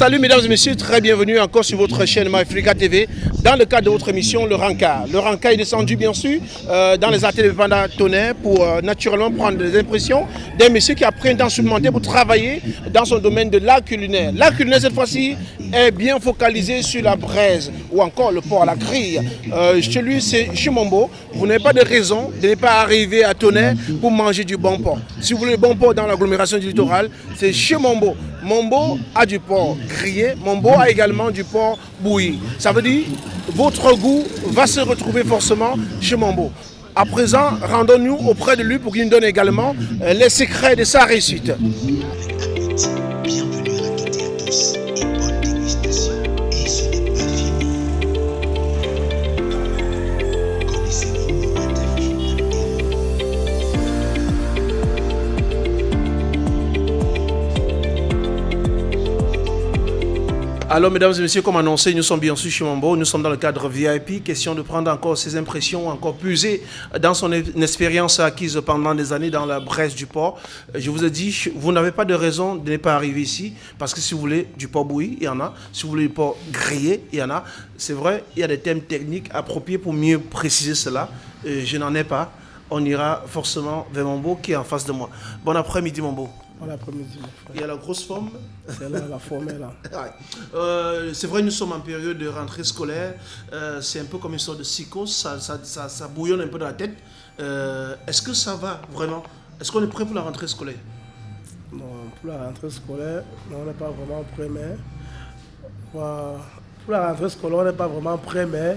salut mesdames et messieurs, très bienvenue encore sur votre chaîne MyAfrica TV dans le cadre de votre émission Le Ranka. Le Ranka est descendu bien sûr euh, dans les ateliers de Vanda Tonnerre pour euh, naturellement prendre des impressions d'un monsieur qui a pris un temps pour travailler dans son domaine de l'art culinaire. L'art culinaire cette fois-ci est bien focalisé sur la braise ou encore le port à la grille. Euh, chez lui c'est Chimombo, vous n'avez pas de raison de ne pas arriver à Tonnerre pour manger du bon porc. Si vous voulez le bon porc dans l'agglomération du littoral, c'est chez Mombo a du porc grillé, Mombo a également du porc bouilli. Ça veut dire votre goût va se retrouver forcément chez Mombo. À présent, rendons-nous auprès de lui pour qu'il nous donne également euh, les secrets de sa réussite. Alors, mesdames et messieurs, comme annoncé, nous sommes bien sûr chez Mambo. Nous sommes dans le cadre VIP. Question de prendre encore ses impressions, encore puiser dans son expérience acquise pendant des années dans la Bresse du port. Je vous ai dit, vous n'avez pas de raison de ne pas arriver ici. Parce que si vous voulez du porc bouilli, il y en a. Si vous voulez du porc grillé, il y en a. C'est vrai, il y a des thèmes techniques appropriés pour mieux préciser cela. Je n'en ai pas. On ira forcément vers Mambo qui est en face de moi. Bon après-midi, Mambo. Il y a la grosse forme. C'est là, la forme est là. Euh, c'est vrai, nous sommes en période de rentrée scolaire. Euh, c'est un peu comme une sorte de psychose. Ça, ça, ça, bouillonne un peu dans la tête. Euh, est-ce que ça va vraiment? Est-ce qu'on est prêt pour la rentrée scolaire? Non, pour la rentrée scolaire, on n'est pas vraiment prêt, mais... Pour la rentrée scolaire, on n'est pas vraiment prêt, mais...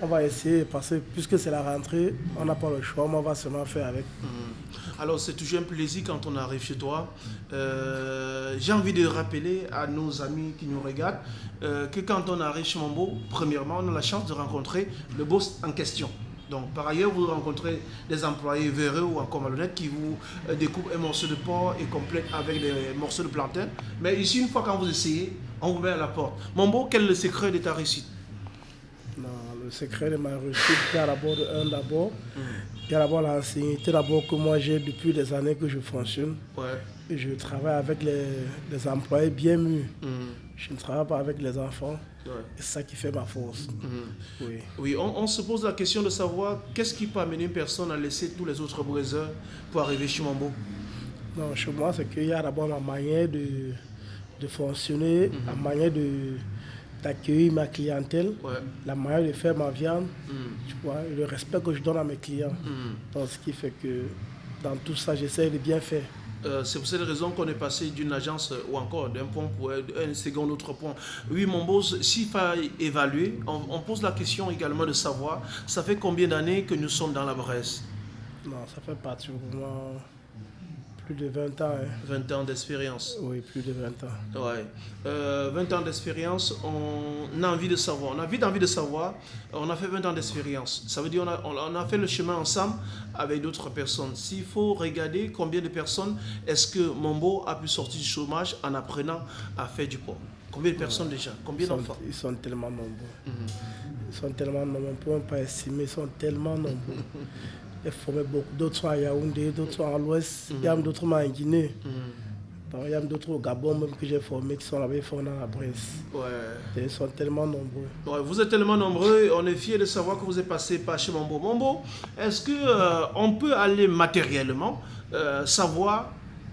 On va essayer, parce que puisque c'est la rentrée, on n'a pas le choix, mais on va seulement faire avec. Mhm. Alors c'est toujours un plaisir quand on arrive chez toi. Euh, j'ai envie de rappeler à nos amis qui nous regardent euh, que quand on arrive chez Mambo, premièrement, on a la chance de rencontrer le boss en question. Donc, par ailleurs, vous rencontrez des employés véreux ou encore malhonnêtes qui vous euh, découpent un morceau de porc et complètent avec des morceaux de plantain. Mais ici, une fois quand vous essayez, on vous met à la porte. Mambo, quel est le secret de ta réussite? Secret de ma réussite, il y a d'abord un d'abord. Il y a d'abord l'ancienneté d'abord que moi j'ai depuis des années que je fonctionne. Et je travaille avec les, employés bien mieux. Mm. Je ne travaille pas avec les enfants. C'est ça qui fait ma force. Mm. Oui, oui on, se pose la question de savoir qu'est-ce qui peut amener une personne à laisser tous les autres braiseurs pour arriver chez Mambo? Non, chez moi, c'est qu'il y a d'abord ma manière de, de fonctionner, ma mm-hmm. manière de d'accueillir ma clientèle, la manière de faire ma viande, mm. tu vois, le respect que je donne à mes clients. Mm. Donc, ce qui fait que dans tout ça, j'essaie de bien faire. Euh, c'est pour cette raison qu'on est passé d'une agence ou encore d'un point pour un second autre point. Oui, mon boss, s'il faut évaluer, on, on, pose la question également de savoir, ça fait combien d'années que nous sommes dans la Bresse? Non, ça fait pratiquement plus de 20 ans. 20 hein. ans d'expérience. Oui, plus de 20 ans. Ouais. 20 euh, ans d'expérience, on a envie de savoir. On a vite envie de savoir. On a fait 20 ans d'expérience. Ça veut dire qu'on a, on a fait le chemin ensemble avec d'autres personnes. S'il faut regarder combien de personnes est-ce que Mombo a pu sortir du chômage en apprenant à faire du port. Combien de personnes déjà? Combien d'enfants? Ils sont tellement nombreux. Mhm. Ils sont tellement nombreux. On ne peut pas estimer. Ils sont tellement nombreux. J'ai formé beaucoup. D'autres sont à Yaoundé, d'autres sont à l'ouest. Il y a d'autres en Guinée. Il y a d'autres au Gabon même que j'ai formés qui sont là-bas, dans la Bresse. Ouais. ils sont tellement nombreux. Ouais, vous êtes tellement nombreux, on est fiers de savoir que vous êtes passé par chez Mambo. Mambo, est-ce qu'on euh, on peut aller matériellement euh, savoir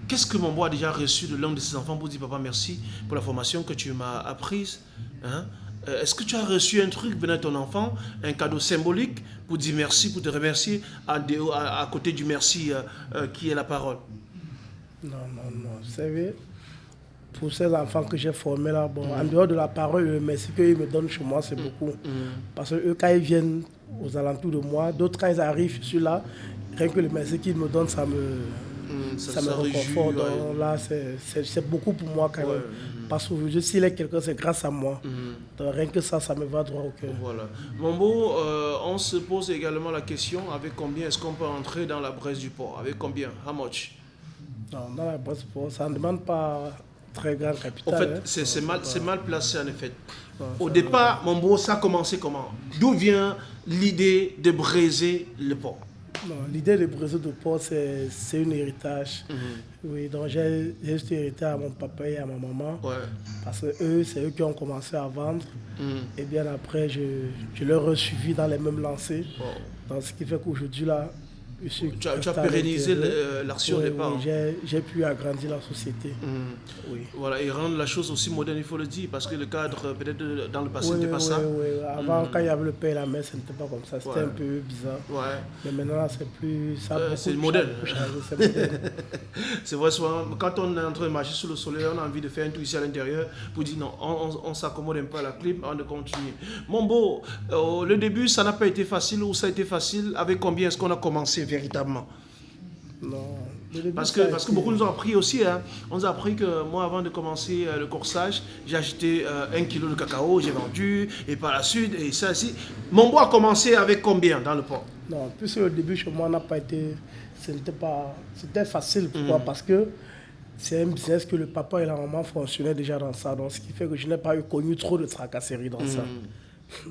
qu'est-ce que Mambo a déjà reçu de l'un de ses enfants pour dire papa merci pour la formation que tu m'as apprise hein? Euh, est-ce que tu as reçu un truc venant de ton enfant, un cadeau symbolique pour dire merci, pour te remercier à, à, côté du merci euh, euh, qui est la parole? Non, non, non. Vous savez, pour ces enfants que j'ai formés là, bon, en dehors de la parole, le merci qu'ils me donnent chez moi, c'est mm. beaucoup. Mm. Parce que eux, quand ils viennent aux alentours de moi, d'autres, quand ils arrivent, je suis là, rien que le merci qu'ils me donnent, ça me, mm, ça, me reconforte. Là, c'est beaucoup pour moi quand même. Parce que s'il est quelqu'un, c'est grâce à moi. Mhm. rien que ça, ça me va droit au cœur. Voilà. Mambo, euh, on se pose également la question avec combien est-ce qu'on peut entrer dans la Bresse du port Avec combien? How much? Non, dans la Bresse du port, ça ne demande pas très grand capital. En fait, hein. c'est mal, mal placé en effet. Au départ, Mambo, ça a commencé comment? D'où vient l'idée de briser le port l'idée de briser de porc, c'est c'est un héritage. Oui, donc j'ai j'ai juste hérité à mon papa et à ma maman. Ouais. Parce que eux, c'est eux qui ont commencé à vendre. Mm. Et bien après, je, je leur ai suivi dans les mêmes lancers. Wow. Donc, ce qui fait qu'aujourd'hui, là, Tu as, tu as installé pérennisé l'action Oui, des parents. j'ai- J'ai pu agrandir la société. Mm. Oui. Voilà, et rendre la chose aussi moderne, il faut le dire, parce que le cadre, euh, peut-être dans le passé, n'était pas ça. oui, oui. Avant, quand il y avait le père et la mère, ce n'était pas comme ça. C'était Ouais. un peu bizarre. Ouais. Mais maintenant, c'est plus. Euh, c'est moderne. c'est vrai, souvent, quand on est en train de marcher sous le soleil, on a envie de faire un tour ici à l'intérieur pour dire non, on, on- on s'accommode un peu à la clim avant de continuer. Mon beau, euh, le début, ça n'a pas été facile ou ça a été facile Avec combien est-ce qu'on a commencé? Véritablement Non. Parce que, parce que beaucoup nous ont appris aussi, hein. on nous a appris que moi, avant de commencer euh, le corsage, j'ai acheté euh, un kilo de cacao, j'ai vendu, et par la suite, et ça aussi. Mon beau a commencé avec combien dans le port? Non, puisque le début chez moi n'a pas été. Ce n'était pas. C'était facile. Pourquoi Parce que c'est un business que le papa et la maman fonctionnaient déjà dans ça. Donc, ce qui fait que je n'ai pas eu connu trop de tracasseries dans ça.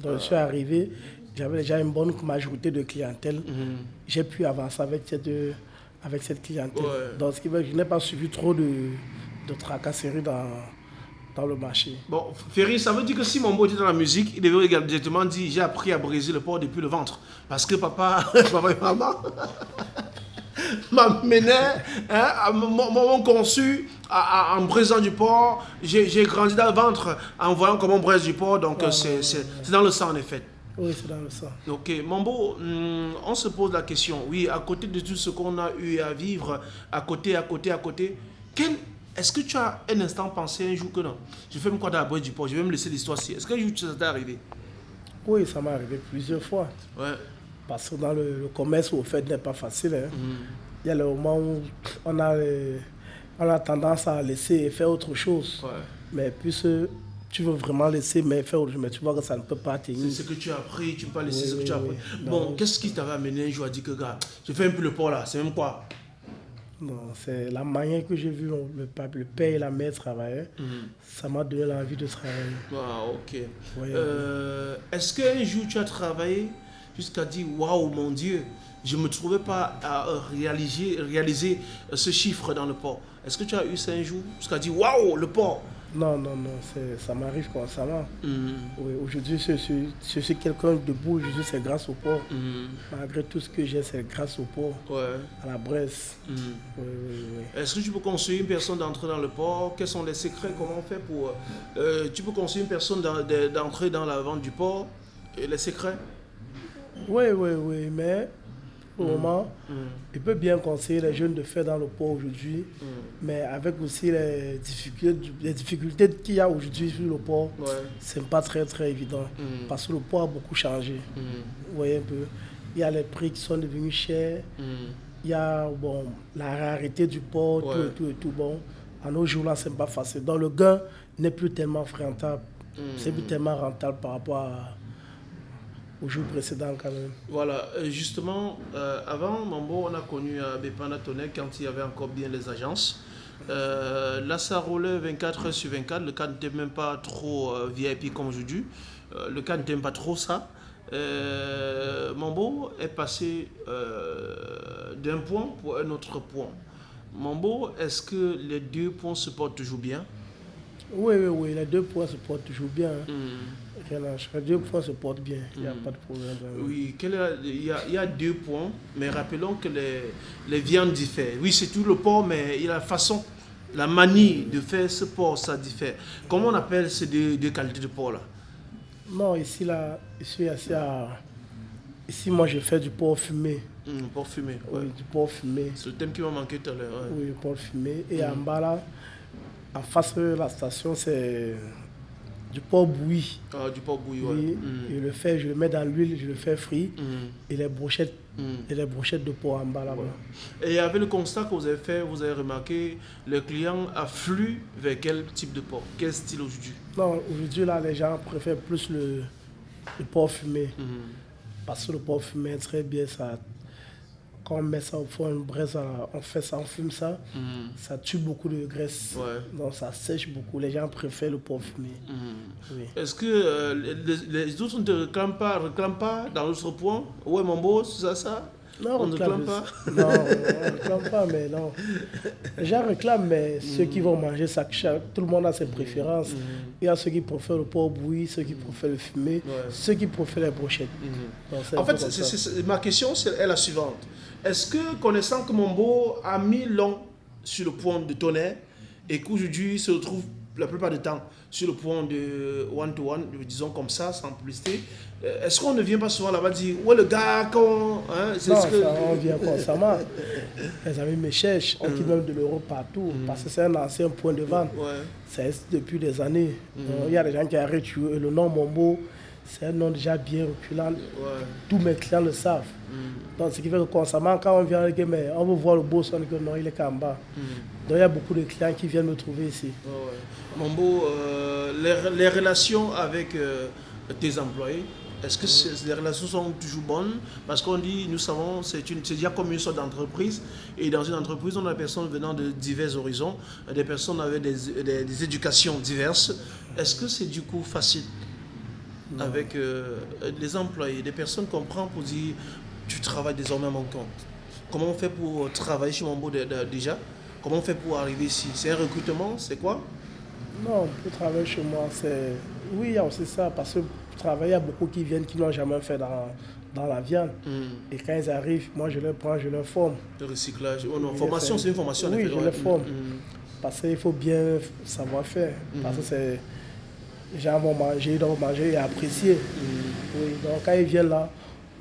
Donc, je suis arrivé, j'avais déjà une bonne majorité de clientèle. J'ai pu avancer avec cette, euh, avec cette clientèle. Ouais. Donc, ce qui que je n'ai pas suivi trop de, de tracasseries dans, dans le marché. Bon, Ferry, ça veut dire que si mon beau était dans la musique, il devait également directement dire j'ai appris à briser le porc depuis le ventre. Parce que papa, papa et maman m'amenaient, hein, à- m'ont conçu à- à- en brisant du porc. J'ai grandi dans le ventre en voyant comment on brise du porc. Donc, c'est dans le sang en effet. Oui, c'est dans le sang. Ok, Mambo, hum, on se pose la question, oui, à côté de tout ce qu'on a eu à vivre, à côté, à côté, à côté, quel, est-ce que tu as un instant pensé un jour que non Je fais me quoi d'abord du port, je vais me laisser l'histoire ci. Est-ce qu'un jour ça t'est arrivé? Oui, ça m'est arrivé plusieurs fois. Ouais. Parce que dans le, le commerce, au fait, n'est pas facile. hein. Hum, Il y a le moment où on a, euh, on a tendance à laisser faire autre chose. Ouais. Mais puisque tu veux vraiment laisser mais faire mais tu vois que ça ne peut pas C'est tenir. ce que tu as appris, tu peux pas laisser Oui, ce que tu as appris. Bon, qu'est-ce qui t'avait amené un jour à dire que, gars, je fais un peu le port là, c'est même quoi? Non, c'est la manière que j'ai vu le, le père et la mère travailler. Hum. Ça m'a donné l'envie de travailler. Ah, ok. Oui, Euh, Est-ce qu'un jour tu as travaillé jusqu'à dire waouh mon Dieu, je ne me trouvais pas à euh, réaliser, réaliser euh, ce chiffre dans le port? Est-ce que tu as eu ça un jour jusqu'à dire waouh le port? Non, non, non, ça m'arrive constamment. Oui, aujourd'hui, je suis, je suis quelqu'un debout, aujourd'hui, c'est grâce au port. hum, Malgré tout ce que j'ai, c'est grâce au port, Ouais. à la Bresse. hum. Oui, oui, oui. Est-ce que tu peux conseiller une personne d'entrer dans le port? Quels sont les secrets? Comment on fait pour... euh, tu peux conseiller une personne d'en- de- d'entrer dans la vente du port? Et les secrets? Oui, oui, oui, mais moment, Hum, il peut bien conseiller les jeunes de faire dans le port aujourd'hui, hum. mais avec aussi les difficultés, les difficultés qu'il y a aujourd'hui sur le port, Ouais. c'est pas très très évident. Parce que le port a beaucoup changé. Vous voyez un peu, il y a les prix qui sont devenus chers, il y a bon, la rareté du port, tout et tout et tout. Bon, à nos jours là, c'est pas facile. Donc le gain n'est plus tellement rentable. C'est plus tellement rentable par rapport à- aux jours précédents quand même. Voilà, euh, justement, euh, avant Mambo, on a connu euh, Bépana Tonnet quand il y avait encore bien les agences. Euh, là, ça roulait 24 heures sur 24. Le cas n'était même pas trop euh, VIP comme aujourd'hui. Euh, le cas n'était même pas trop ça. Mambo est passé d'un point pour un autre point. Mambo, est-ce que les deux points se portent toujours bien? Oui, oui, oui, les deux points se portent toujours bien. hein. Hmm. Deux points se portent bien, il n'y a Mm. pas de problème. Oui, quel est- il, y a, il y a deux points, mais rappelons que les, les viandes diffèrent. Oui, c'est tout le porc, mais il y a la façon, la manie de faire ce porc, ça diffère. Comment on appelle ces deux, deux qualités de porc là Non, ici, là, ici, ici, à- ici, moi, je fais du porc fumé. Hum, Porc fumé, ouais. Oui, du porc fumé. C'est le thème qui m'a manqué tout à l'heure. ouais. Oui, du porc fumé. Et en bas, là, en face de la station, c'est du porc bouilli. Ah, du porc bouilli, ouais. Oui, Hum, je le fais, je le mets dans l'huile, je le fais frit. hum, Et les brochettes, hum. et les brochettes de porc en bas, là-bas. Et avec le constat que vous avez fait, vous avez remarqué, le client afflue vers quel type de porc? Quel style aujourd'hui? Non, aujourd'hui, là, les gens préfèrent plus le, le porc fumé. Hum, Parce que le porc fumé très bien, ça. Quand on met ça au fond, une braise, on fait ça, on fume ça, hum, ça tue beaucoup de graisse. Ouais. Donc ça sèche beaucoup. Les gens préfèrent le porc fumé. Oui. Est-ce que euh, les, les autres ne te réclament pas, réclament pas dans l'autre point? Ouais, mon beau, c'est ça, ça? Non, on ne réclame pas Non, on ne réclame pas, mais non. Les gens réclament, mais ceux qui vont manger ça, tout le monde a ses préférences. Il y a ceux qui préfèrent le porc bouilli, ceux qui préfèrent le fumé, ceux qui préfèrent les brochettes. en fait, ma question est la suivante. Est-ce que, connaissant que Mombo a mis long sur le point de tonnerre et qu'aujourd'hui se retrouve la plupart du temps sur le point de one-to-one, disons comme ça, sans publicité, euh, est-ce qu'on ne vient pas souvent là-bas dire Ouais, le gars, quand. Hein, non, ce que... on vient constamment. Les amis me cherchent, on quitte même de l'Europe partout, mm. parce que c'est un ancien point de vente. Ça existe depuis des années. Mm. Il y a des gens qui arrêtent le nom Mombo c'est un nom déjà bien reculant. Tous mes clients le savent. Mm. Donc, ce qui fait que constamment, quand on vient, mais on veut voir le boss, on dit que non, il est qu'en bas. Mm. Donc, il y a beaucoup de clients qui viennent me trouver ici. Mambo, euh, les, relations avec euh, tes employés, est-ce que les relations sont toujours bonnes? Parce qu'on dit, nous savons, c'est déjà comme une sorte d'entreprise. Et dans une entreprise, on a des personnes venant de divers horizons, des personnes avec des, des éducations diverses. Est-ce que c'est du coup facile? Avec euh, les employés, des personnes qu'on prend pour dire tu travailles désormais à mon compte. Comment on fait pour travailler chez Mambo déjà? Comment on fait pour arriver ici? C'est un recrutement? C'est quoi? Non, pour travailler chez moi, c'est. Oui, il y a aussi ça, parce que pour travailler, il y a beaucoup qui viennent qui n'ont jamais fait dans, dans la viande. Hmm. Et quand ils arrivent, moi je les prends, je les forme. Le recyclage. Oh non, formation, c'est une formation. Oui, je les forme. Hmm. Parce qu'il faut bien savoir faire. Parce que c'est les gens vont manger, ils doivent manger et apprécier. Mm. Oui, donc quand ils viennent là,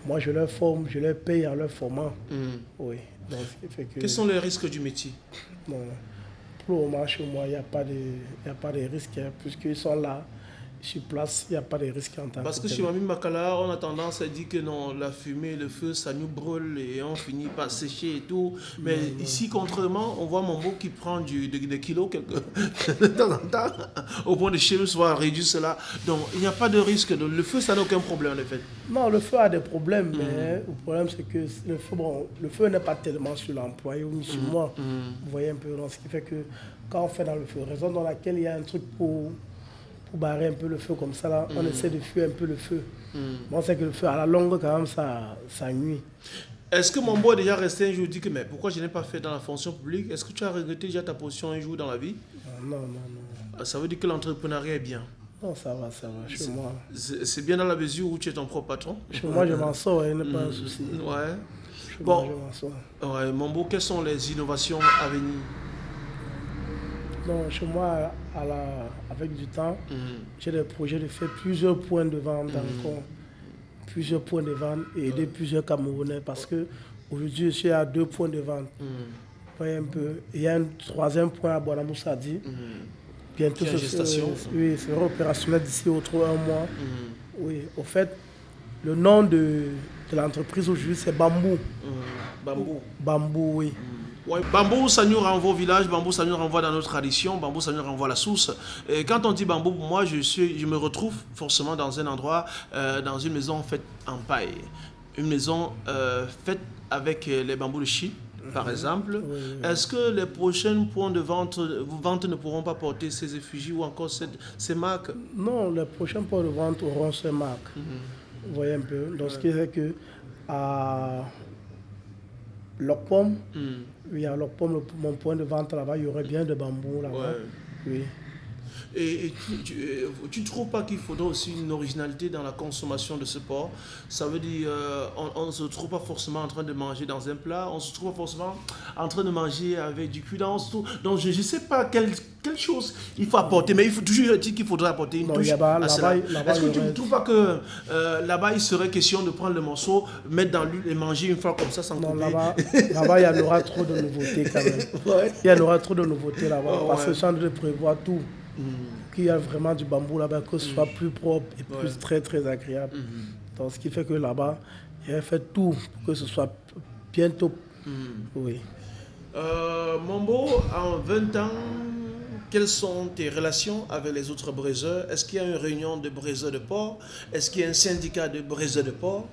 moi je leur forme, je leur paye en leur formant. Mm. Oui. Donc, fait que, Quels sont les risques du métier? Non, Pour le moment, chez moi, il n'y a, pas de, a pas de risques, hein, puisqu'ils sont là sur place, il n'y a pas de risque en tant Parce que, chez Mami Makala, on a tendance à dire que non, la fumée, le feu, ça nous brûle et on finit par sécher et tout. Mais ici, contrairement, on voit mon beau qui prend du, des, kilos de temps en temps, au point de chez nous, soit réduire cela. Donc, il n'y a pas de risque. Le feu, ça n'a aucun problème, en effet. Non, le feu a des problèmes, mais mm. le problème, c'est que le feu, bon, le feu n'est pas tellement sur l'employé ou sur mm. moi. Mm. Vous voyez un peu, ce qui fait que quand on fait dans le feu, raison dans laquelle il y a un truc pour pour barrer un peu le feu comme ça, là, on mm. essaie de fuir un peu le feu. Mm. on sait que le feu, à la longue, quand même, ça, ça nuit. Est-ce que mon beau est déjà resté un jour dit que mais pourquoi je n'ai pas fait dans la fonction publique? Est-ce que tu as regretté déjà ta position un jour dans la vie? Ah, Non, non, non. Ah, ça veut dire que l'entrepreneuriat est bien Non, ça va, ça va. Chez moi. C'est bien dans la mesure où tu es ton propre patron? Chez moi, je m'en sors, il n'y a pas un mm. souci. Ouais. bon, je m'en sors. Ouais, mon beau, quelles sont les innovations à venir? Donc, chez moi, à la, avec du temps, mhm. j'ai des projets de faire plusieurs points de vente dans le mhm. Plusieurs points de vente et aider plusieurs Camerounais parce que aujourd'hui, je suis à deux points de vente. Mhm. Voyez un peu. Il y a un troisième point à Bonamoussadi. Bientôt, ce gestation. oui, sera opérationnel d'ici au un mois. Oui, au fait, le nom de, de l'entreprise aujourd'hui, c'est Bambou. Bambou. Bambou, oui. Bambou, ça nous renvoie au village, bambou, ça nous renvoie dans notre tradition, bambou, ça nous renvoie à la source. Et quand on dit bambou, pour moi, je, suis, je me retrouve forcément dans un endroit, euh, dans une maison faite en paille. Une maison euh, faite avec euh, les bambous de Chine, par mhm. exemple. Est-ce que les prochains points de vente, vente ne pourront pas porter ces effigies ou encore ces, marques? Non, les prochains points de vente auront ces marques. Mhm. Vous voyez un peu. Donc, ce qui fait que à mm. Oui, à Locpom, mon point de vente là-bas, il y aurait bien de bambou là-bas. Oui. Et, tu ne trouves pas qu'il faudrait aussi une originalité dans la consommation de ce porc? Ça veut dire, euh, on ne se trouve pas forcément en train de manger dans un plat, on se trouve pas forcément en train de manger avec du cuit tout. Donc je ne sais pas quelle, quelle, chose il faut apporter, mais il faut toujours dire qu'il faudrait apporter une touche à cela. Est-ce que tu ne trouves pas que euh, là-bas, il serait question de prendre le morceau, mettre dans l'huile et manger une fois comme ça sans Non, là-bas, il y aura trop de nouveautés quand même. Il y aura trop de nouveautés là-bas, parce que ça de prévoir tout. Mm. qu'il y a vraiment du bambou là-bas, que ce soit mm. plus propre et plus très très agréable. Mm-hmm. Donc, ce qui fait que là-bas, il a fait tout pour que ce soit bientôt. Oui. Euh, Mombo, en 20 ans, quelles sont tes relations avec les autres braiseurs? Est-ce qu'il y a une réunion de braiseurs de port Est-ce qu'il y a un syndicat de braiseurs de port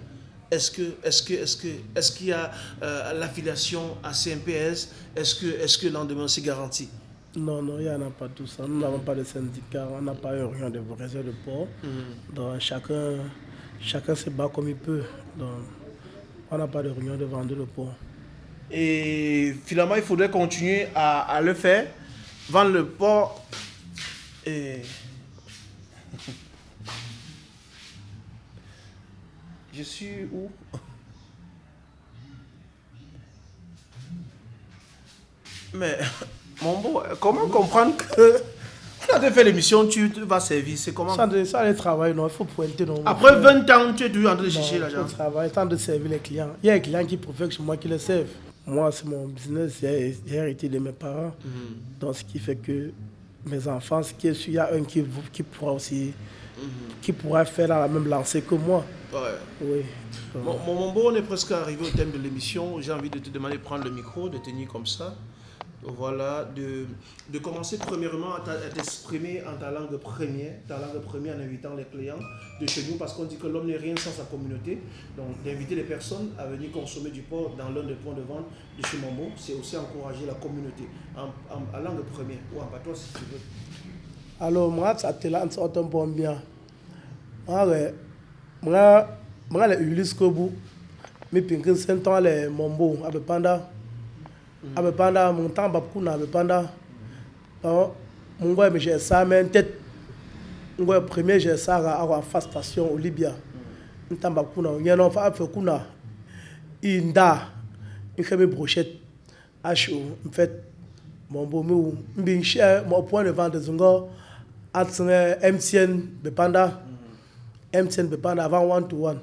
Est-ce que, est-ce que, est-ce que, est-ce qu'il y a euh, l'affiliation à CMPS Est-ce que, est-ce que l'endemain c'est garanti? Non, non, il n'y en a pas tout ça. Nous n'avons pas de syndicat, on n'a pas rien de réseau de port. Mm. Donc chacun, chacun se bat comme il peut. Donc, On n'a pas de réunion de vendre le porc. Et finalement, il faudrait continuer à, à le faire, vendre le porc. Et... Je suis où? Mais, mon beau, comment comprendre que quand tu fait l'émission, tu vas servir C'est comment? Ça, de, ça, le travail, non, il faut pointer. Non, Après 20 ans, tu es toujours en train de chercher l'argent. Travailler, temps de servir les clients. Il y a un client qui que c'est moi qui le serve. Moi, c'est mon business, j'ai hérité de mes parents. Donc, ce qui fait que mes enfants, ce qui est sûr, il y a un qui, qui pourra aussi, qui pourra faire dans la même lancée que moi. Ouais. Oui. Mon, mon, mon beau, on est presque arrivé au thème de l'émission. J'ai envie de te demander de prendre le micro, de tenir comme ça. Voilà, de, de commencer premièrement à à t'exprimer en ta langue première, ta langue première en invitant les clients de chez nous, parce qu'on dit que l'homme n'est rien sans sa communauté. Donc, d'inviter les personnes à venir consommer du porc dans l'un des points de vente de chez Mambo, c'est aussi encourager la communauté en, langue première ou en patois si tu veux. Alors, moi, ça te lance autant bon bien. Moi, moi, les Ulysse Kobu, mais pinkin senton les Mombo, abe panda. Abe panda, mon temps, babkuna, abe panda. Bon, ça, mais en tête. Mon gars, premier, ça à la face station au Libya. Mon temps, babkuna, on y a un enfant, fait kuna. Inda, il fait mes brochettes. H.O. En fait, mon beau mou, mbin cher, mon point de vente Zungo, atsenge MTN bepanda, MTN bepanda avant one to one.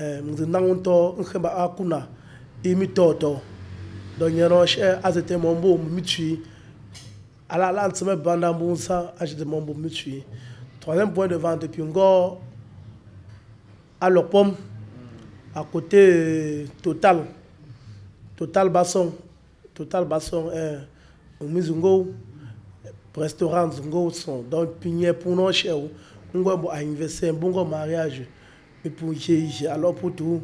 Eh, mzi nangun to, nkeba akuna, imi cher, azete beau, mitui. ala ala ntseme banda mbunsa mon beau mitui. Troisième point de vente, puis ngo, à l'opom, à côté euh, Total. Total Basson. Total Basson, euh, au Mizungo, restaurant Zungo sont donc pigné pour nos chers. On va investir un bon mariage. Mais pour alors pour tout.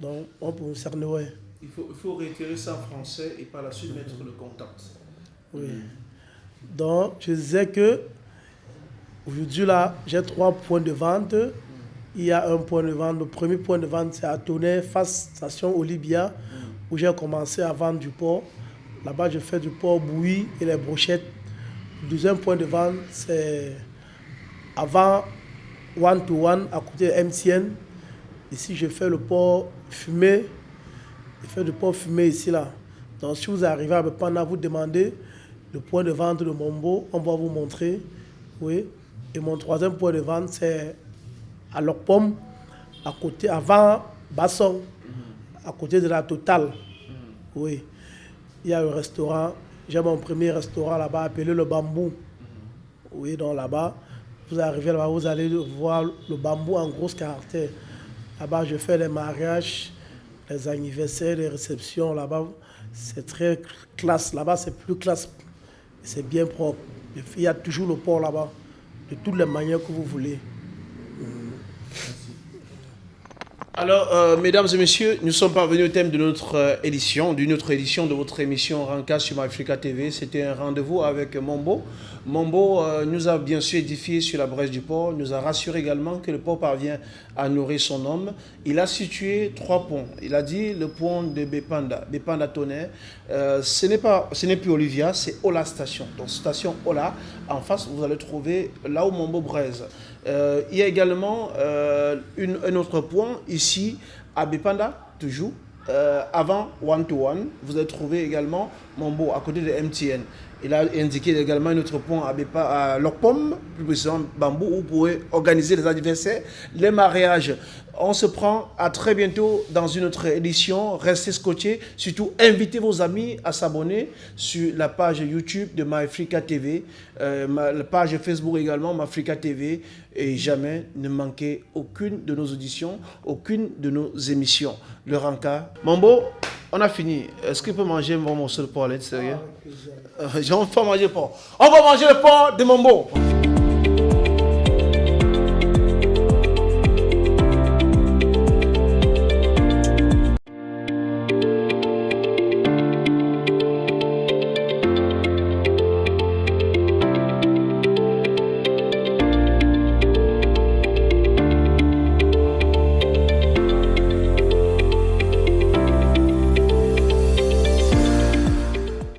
Donc, on peut cerner, ouais. Il faut, il faut ça en français et par la suite mettre le contact. Oui. Donc, je disais que aujourd'hui, là, j'ai trois points de vente. Il y a un point de vente. Le premier point de vente, c'est à Tonnerre, face station Olivia, où j'ai commencé à vendre du porc. Là-bas, je fais du porc bouilli et les brochettes. Le deuxième point de vente, c'est avant One to One, à côté de MTN. Ici, je fais le porc fumé. Fais du porc fumé ici, là. Donc, si vous arrivez à à vous demander le point de vente de Mombo, on va vous montrer. Oui. Et mon troisième point de vente, c'est à Locpom, à côté, avant Basson, à côté de la Total. Oui. Il y a un restaurant. J'ai mon premier restaurant là-bas appelé le Bambou. Oui, donc là-bas, vous arrivez là-bas, vous allez voir le bambou en gros caractère. Là-bas, je fais les mariages, les anniversaires, les réceptions. Là-bas, c'est très classe. Là-bas, c'est plus classe. C'est bien propre. Il y a toujours le port là-bas, de toutes les manières que vous voulez. Alors, euh, mesdames et messieurs, nous sommes parvenus au thème de notre euh, édition, d'une autre édition de votre émission Ranka sur Africa TV. C'était un rendez-vous avec Mombo. Mombo euh, nous a bien sûr édifié sur la brèche du port, nous a rassuré également que le port parvient à nourrir son homme. Il a situé trois ponts. Il a dit le pont de Bepanda, Bepanda Tonnerre. Euh, ce n'est pas, ce n'est plus Olivia, c'est Ola Station. Donc station Ola, en face, vous allez trouver là où Mombo braise. Euh, il y a également une- un autre point ici à Bepanda, toujours. avant One to One, vous allez trouver également Mombo à côté de MTN. Il a indiqué également un autre point à, à plus précisément Bambou, où vous pouvez organiser les anniversaires, les mariages. On se prend à très bientôt dans une autre édition. Restez scotchés. Surtout, invitez vos amis à s'abonner sur la page YouTube de MyAfrica TV, euh, la page Facebook également, MyAfrica TV. Et jamais ne manquez aucune de nos auditions, aucune de nos émissions. Le Ranka. Mambo, on a fini. Est-ce qu'on peut manger bon morceau de porc à l'extérieur? Euh, On va manger le porc. On va manger le porc de Mambo.